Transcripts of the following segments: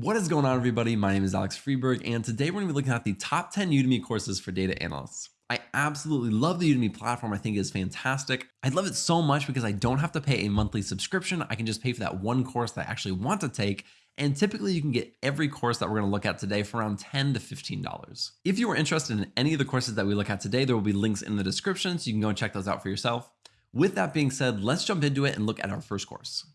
What is going on everybody? My name is Alex Freberg and today we're going to be looking at the top 10 Udemy courses for data analysts. I absolutely love the Udemy platform. I think it is fantastic. I love it so much because I don't have to pay a monthly subscription. I can just pay for that one course that I actually want to take. And typically you can get every course that we're going to look at today for around 10 to $15. If you are interested in any of the courses that we look at today, there will be links in the description so you can go and check those out for yourself. With that being said, let's jump into it and look at our first course.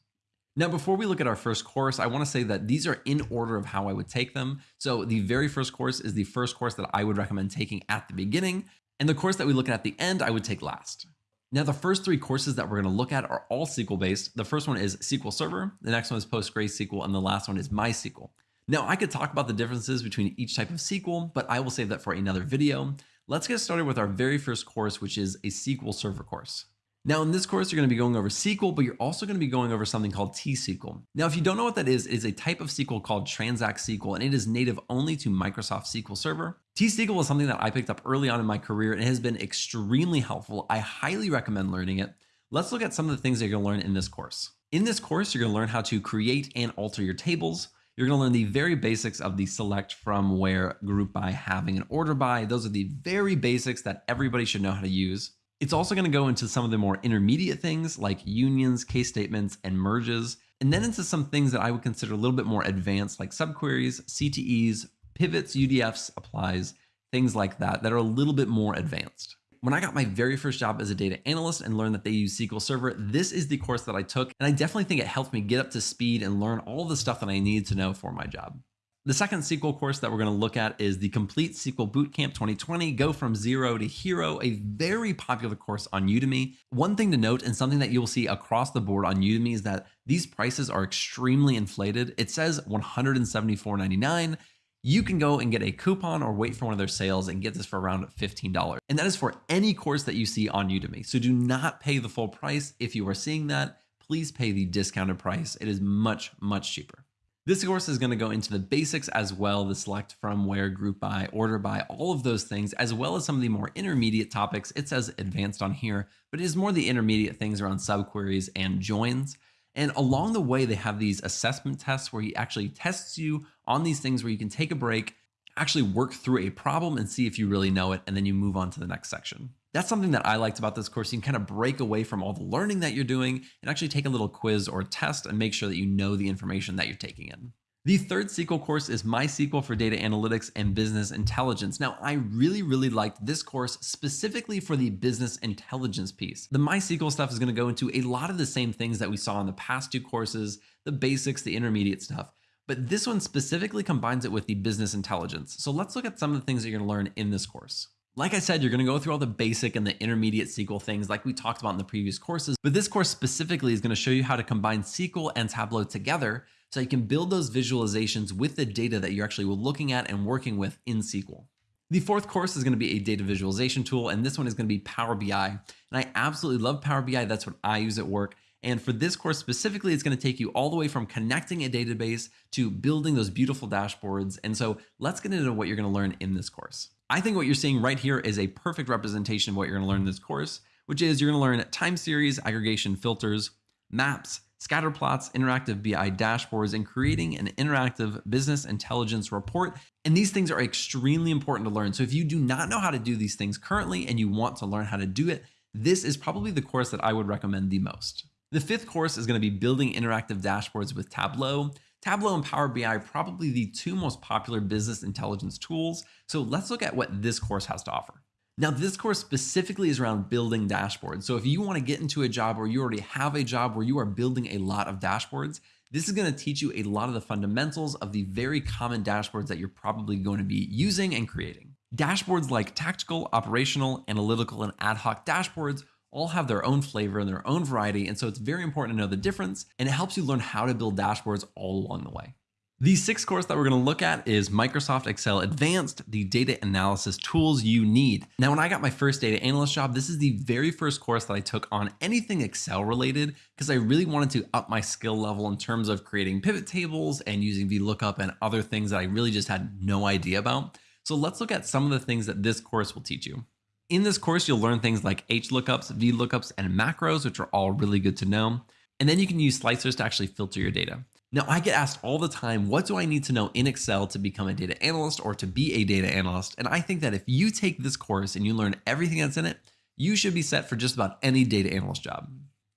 Now, before we look at our first course, I want to say that these are in order of how I would take them. So the very first course is the first course that I would recommend taking at the beginning. And the course that we look at at the end, I would take last. Now, the first three courses that we're going to look at are all SQL based. The first one is SQL Server. The next one is PostgreSQL. And the last one is MySQL. Now, I could talk about the differences between each type of SQL, but I will save that for another video. Let's get started with our very first course, which is a SQL Server course. Now in this course, you're going to be going over SQL, but you're also going to be going over something called T-SQL. Now, if you don't know what that is, it is a type of SQL called Transact SQL, and it is native only to Microsoft SQL Server. T-SQL is something that I picked up early on in my career and it has been extremely helpful. I highly recommend learning it. Let's look at some of the things that you're going to learn in this course. In this course, you're going to learn how to create and alter your tables. You're going to learn the very basics of the select from where group by having an order by. Those are the very basics that everybody should know how to use. It's also going to go into some of the more intermediate things like unions, case statements, and merges, and then into some things that I would consider a little bit more advanced like subqueries, CTEs, pivots, UDFs, applies, things like that, that are a little bit more advanced. When I got my very first job as a data analyst and learned that they use SQL Server, this is the course that I took, and I definitely think it helped me get up to speed and learn all the stuff that I needed to know for my job. The second SQL course that we're going to look at is the Complete SQL Bootcamp 2020, Go From Zero to Hero, a very popular course on Udemy. One thing to note and something that you'll see across the board on Udemy is that these prices are extremely inflated. It says $174.99. You can go and get a coupon or wait for one of their sales and get this for around $15. And that is for any course that you see on Udemy. So do not pay the full price. If you are seeing that, please pay the discounted price. It is much, much cheaper. This course is going to go into the basics as well, the select from, where, group by, order by, all of those things, as well as some of the more intermediate topics. It says advanced on here, but it is more the intermediate things around subqueries and joins. And along the way, they have these assessment tests where he actually tests you on these things where you can take a break, actually work through a problem and see if you really know it, and then you move on to the next section. That's something that I liked about this course. You can kind of break away from all the learning that you're doing and actually take a little quiz or test and make sure that you know the information that you're taking in. The third SQL course is MySQL for Data Analytics and Business Intelligence. Now, I really, really liked this course specifically for the business intelligence piece. The MySQL stuff is going to go into a lot of the same things that we saw in the past two courses, the basics, the intermediate stuff. But this one specifically combines it with the business intelligence. So let's look at some of the things that you're going to learn in this course. Like I said, you're going to go through all the basic and the intermediate SQL things like we talked about in the previous courses, but this course specifically is going to show you how to combine SQL and Tableau together so you can build those visualizations with the data that you're actually looking at and working with in SQL. The fourth course is going to be a data visualization tool, and this one is going to be Power BI. And I absolutely love Power BI. That's what I use at work. And for this course specifically, it's going to take you all the way from connecting a database to building those beautiful dashboards. And so let's get into what you're going to learn in this course. I think what you're seeing right here is a perfect representation of what you're going to learn in this course, which is you're going to learn time series, aggregation filters, maps, scatter plots, interactive BI dashboards, and creating an interactive business intelligence report. And these things are extremely important to learn. So if you do not know how to do these things currently and you want to learn how to do it, this is probably the course that I would recommend the most. The fifth course is going to be building interactive dashboards with Tableau. Tableau and Power BI are probably the two most popular business intelligence tools. So let's look at what this course has to offer. Now, this course specifically is around building dashboards. So if you want to get into a job where you already have a job where you are building a lot of dashboards, this is going to teach you a lot of the fundamentals of the very common dashboards that you're probably going to be using and creating. Dashboards like tactical, operational, analytical, and ad hoc dashboards all have their own flavor and their own variety. And so it's very important to know the difference and it helps you learn how to build dashboards all along the way. The sixth course that we're going to look at is Microsoft Excel Advanced, the data analysis tools you need. Now, when I got my first data analyst job, this is the very first course that I took on anything Excel related because I really wanted to up my skill level in terms of creating pivot tables and using VLOOKUP and other things that I really just had no idea about. So let's look at some of the things that this course will teach you. In this course, you'll learn things like HLOOKUPs, VLOOKUPs, and macros, which are all really good to know. And then you can use slicers to actually filter your data. Now, I get asked all the time, what do I need to know in Excel to become a data analyst or to be a data analyst? And I think that if you take this course and you learn everything that's in it, you should be set for just about any data analyst job.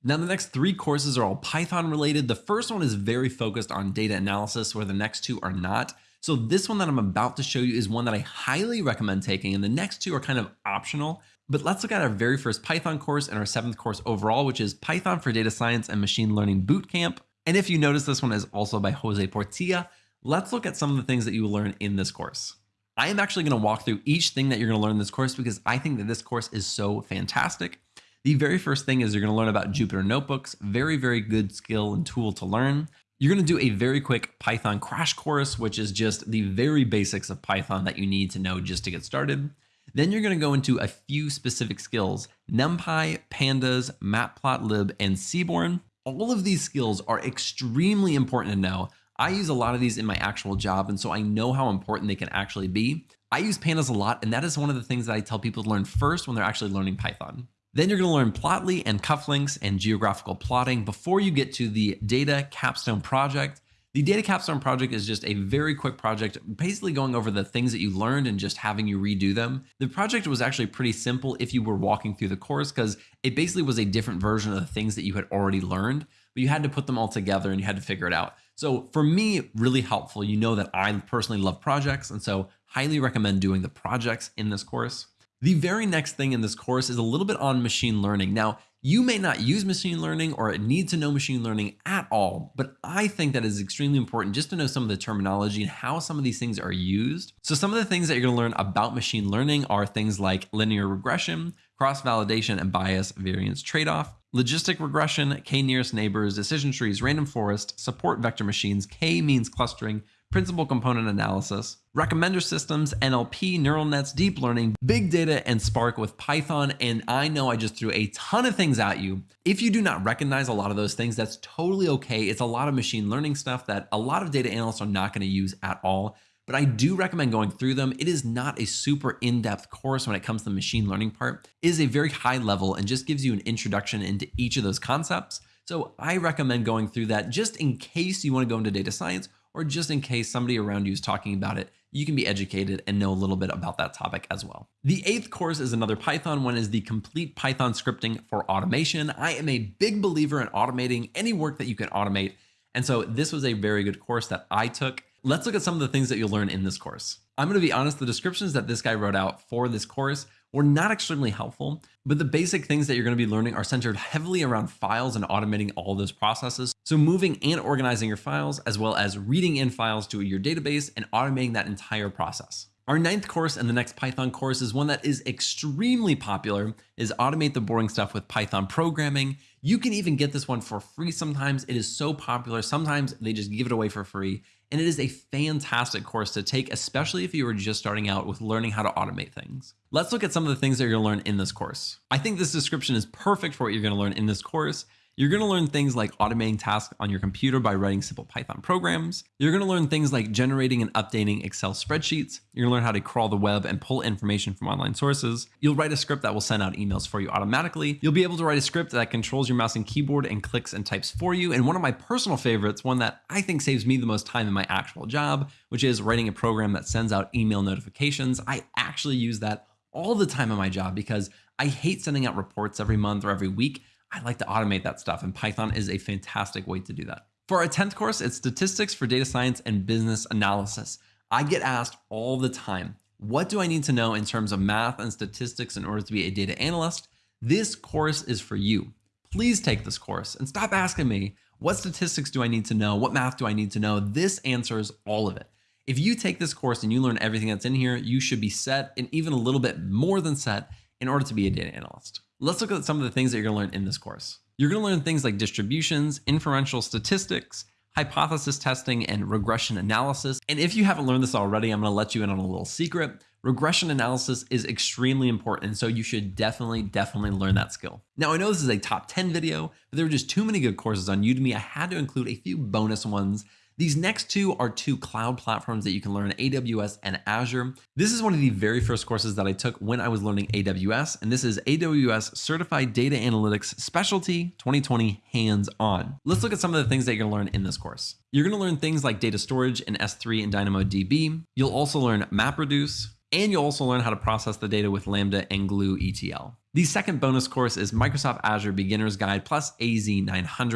Now, the next three courses are all Python related. The first one is very focused on data analysis, where the next two are not. So this one that I'm about to show you is one that I highly recommend taking, and the next two are kind of optional. But let's look at our very first Python course and our seventh course overall, which is Python for Data Science and Machine Learning Bootcamp. And if you notice, this one is also by Jose Portilla. Let's look at some of the things that you will learn in this course. I am actually going to walk through each thing that you're going to learn in this course because I think that this course is so fantastic. The very first thing is you're going to learn about Jupyter Notebooks, very, very good skill and tool to learn. You're going to do a very quick Python crash course, which is just the very basics of Python that you need to know just to get started. Then you're going to go into a few specific skills, NumPy, Pandas, Matplotlib, and Seaborn. All of these skills are extremely important to know. I use a lot of these in my actual job, and so I know how important they can actually be. I use pandas a lot, and that is one of the things that I tell people to learn first when they're actually learning Python. Then you're going to learn Plotly and cufflinks and geographical plotting before you get to the data capstone project. The data capstone project is just a very quick project, basically going over the things that you learned and just having you redo them. The project was actually pretty simple if you were walking through the course because it basically was a different version of the things that you had already learned, but you had to put them all together and you had to figure it out. So for me, really helpful. You know that I personally love projects, and so highly recommend doing the projects in this course. The very next thing in this course is a little bit on machine learning. Now, you may not use machine learning or need to know machine learning at all, but I think that is extremely important just to know some of the terminology and how some of these things are used. So some of the things that you're gonna learn about machine learning are things like linear regression, cross-validation and bias variance trade-off, logistic regression, k-nearest neighbors, decision trees, random forest, support vector machines, k-means clustering, principal component analysis, recommender systems, NLP, neural nets, deep learning, big data, and Spark with Python. And I know I just threw a ton of things at you. If you do not recognize a lot of those things, that's totally okay. It's a lot of machine learning stuff that a lot of data analysts are not going to use at all. But I do recommend going through them. It is not a super in-depth course when it comes to the machine learning part. It is a very high level and just gives you an introduction into each of those concepts. So I recommend going through that just in case you want to go into data science or just in case somebody around you is talking about it, you can be educated and know a little bit about that topic as well. The eighth course is another Python one is the complete Python scripting for automation. I am a big believer in automating any work that you can automate. And so this was a very good course that I took. Let's look at some of the things that you'll learn in this course. I'm going to be honest, the descriptions that this guy wrote out for this course were not extremely helpful, but the basic things that you're going to be learning are centered heavily around files and automating all those processes. So moving and organizing your files, as well as reading in files to your database and automating that entire process. Our ninth course and the next Python course is one that is extremely popular is automate the boring stuff with Python programming. You can even get this one for free sometimes. It is so popular. Sometimes they just give it away for free. And it is a fantastic course to take, especially if you are just starting out with learning how to automate things. Let's look at some of the things that you're gonna learn in this course. I think this description is perfect for what you're gonna learn in this course. You're going to learn things like automating tasks on your computer by writing simple Python programs. You're going to learn things like generating and updating Excel spreadsheets. You're going to learn how to crawl the web and pull information from online sources. You'll write a script that will send out emails for you automatically. You'll be able to write a script that controls your mouse and keyboard and clicks and types for you. And one of my personal favorites, one that I think saves me the most time in my actual job, which is writing a program that sends out email notifications. I actually use that all the time in my job because I hate sending out reports every month or every week. I like to automate that stuff, and Python is a fantastic way to do that. For our 10th course, it's Statistics for Data Science and Business Analysis. I get asked all the time, what do I need to know in terms of math and statistics in order to be a data analyst? This course is for you. Please take this course and stop asking me, what statistics do I need to know? What math do I need to know? This answers all of it. If you take this course and you learn everything that's in here, you should be set and even a little bit more than set in order to be a data analyst. Let's look at some of the things that you're going to learn in this course. You're going to learn things like distributions, inferential statistics, hypothesis testing, and regression analysis. And if you haven't learned this already, I'm going to let you in on a little secret. Regression analysis is extremely important, so you should definitely, definitely learn that skill. Now, I know this is a top 10 video, but there were just too many good courses on Udemy. I had to include a few bonus ones These next two are two cloud platforms that you can learn AWS and Azure. This is one of the very first courses that I took when I was learning AWS, and this is AWS Certified Data Analytics Specialty 2020 Hands On. Let's look at some of the things that you're gonna learn in this course. You're gonna learn things like data storage in S3 and DynamoDB. You'll also learn MapReduce, and you'll also learn how to process the data with Lambda and Glue ETL. The second bonus course is Microsoft Azure Beginner's Guide plus AZ900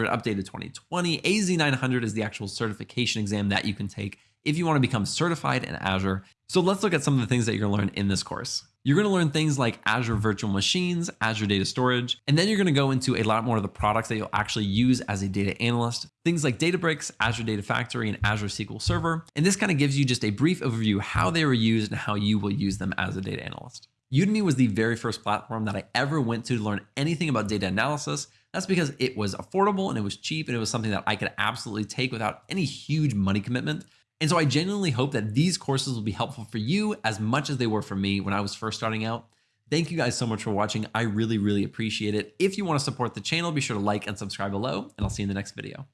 updated 2020. AZ900 is the actual certification exam that you can take if you want to become certified in Azure. So let's look at some of the things that you're going to learn in this course. You're going to learn things like Azure Virtual Machines, Azure Data Storage, and then you're going to go into a lot more of the products that you'll actually use as a data analyst. Things like Databricks, Azure Data Factory, and Azure SQL Server. And this kind of gives you just a brief overview how they were used and how you will use them as a data analyst. Udemy was the very first platform that I ever went to to learn anything about data analysis. That's because it was affordable and it was cheap and it was something that I could absolutely take without any huge money commitment. And so I genuinely hope that these courses will be helpful for you as much as they were for me when I was first starting out. Thank you guys so much for watching. I really, really appreciate it. If you want to support the channel, be sure to like and subscribe below, and I'll see you in the next video.